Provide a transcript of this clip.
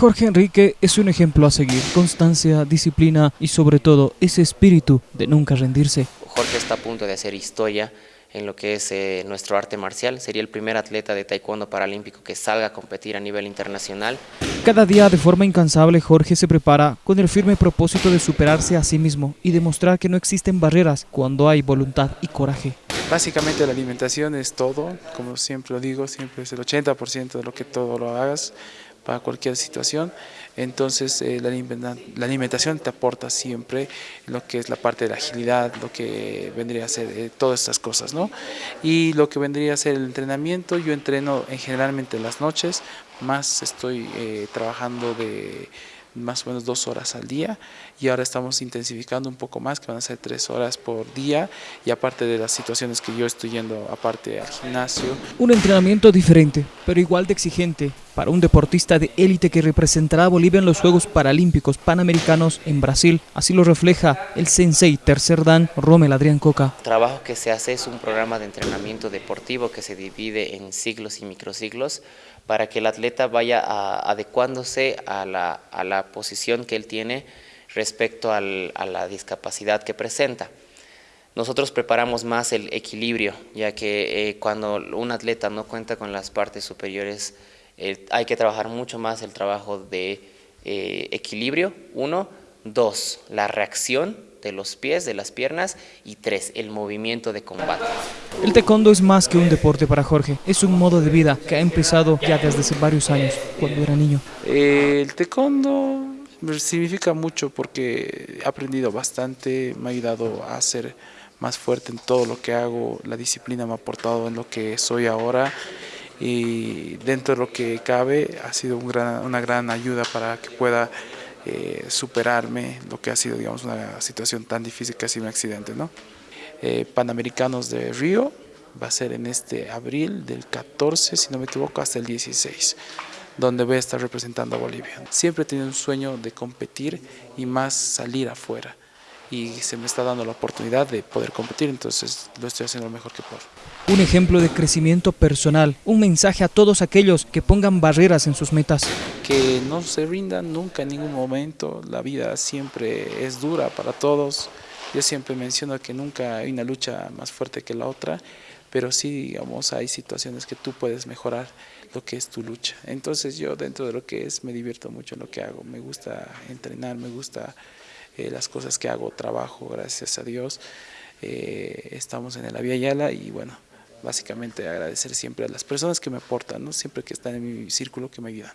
Jorge Enrique es un ejemplo a seguir, constancia, disciplina y sobre todo ese espíritu de nunca rendirse. Jorge está a punto de hacer historia en lo que es eh, nuestro arte marcial. Sería el primer atleta de taekwondo paralímpico que salga a competir a nivel internacional. Cada día de forma incansable Jorge se prepara con el firme propósito de superarse a sí mismo y demostrar que no existen barreras cuando hay voluntad y coraje. Básicamente la alimentación es todo, como siempre lo digo, siempre es el 80% de lo que todo lo hagas para cualquier situación. Entonces eh, la, alimentación te aporta siempre lo que es la parte de la agilidad, lo que vendría a ser eh, todas estas cosas, ¿no? Y lo que vendría a ser el entrenamiento, yo entreno en generalmente las noches, más estoy eh, trabajando de más o menos dos horas al día y ahora estamos intensificando un poco más, que van a ser tres horas por día y aparte de las situaciones que yo estoy yendo aparte al gimnasio. Un entrenamiento diferente, pero igual de exigente para un deportista de élite que representará a Bolivia en los Juegos Paralímpicos Panamericanos en Brasil. Así lo refleja el sensei tercer dan Romel Adrián Coca. El trabajo que se hace es un programa de entrenamiento deportivo que se divide en siglos y microsiglos para que el atleta vaya adecuándose a la, a la, posición que él tiene respecto a la discapacidad que presenta. Nosotros preparamos más el equilibrio, ya que eh, cuando un atleta no cuenta con las partes superiores, eh, hay que trabajar mucho más el trabajo de eh, equilibrio, uno, dos, la reacción de los pies, de las piernas, y tres, el movimiento de combate. El taekwondo es más que un deporte para Jorge, es un modo de vida que ha empezado ya desde hace varios años, cuando era niño. El taekwondo significa mucho porque he aprendido bastante, me ha ayudado a ser más fuerte en todo lo que hago, la disciplina me ha aportado en lo que soy ahora y dentro de lo que cabe ha sido una gran ayuda para que pueda eh, superarme lo que ha sido digamos una situación tan difícil que ha sido un accidente. ¿no? Eh, Panamericanos de Río, va a ser en este abril del 14, si no me equivoco, hasta el 16, donde voy a estar representando a Bolivia. Siempre he tenido un sueño de competir y más salir afuera y se me está dando la oportunidad de poder competir, entonces lo estoy haciendo lo mejor que puedo. Un ejemplo de crecimiento personal, un mensaje a todos aquellos que pongan barreras en sus metas. Que no se rindan nunca en ningún momento, la vida siempre es dura para todos, yo siempre menciono que nunca hay una lucha más fuerte que la otra, pero sí, digamos, hay situaciones que tú puedes mejorar lo que es tu lucha. Entonces yo dentro de lo que es me divierto mucho en lo que hago, me gusta entrenar, me gusta eh, las cosas que hago, trabajo, gracias a Dios. Eh, estamos en el Vía Yala y bueno, básicamente agradecer siempre a las personas que me aportan, ¿no? siempre que están en mi círculo que me ayudan.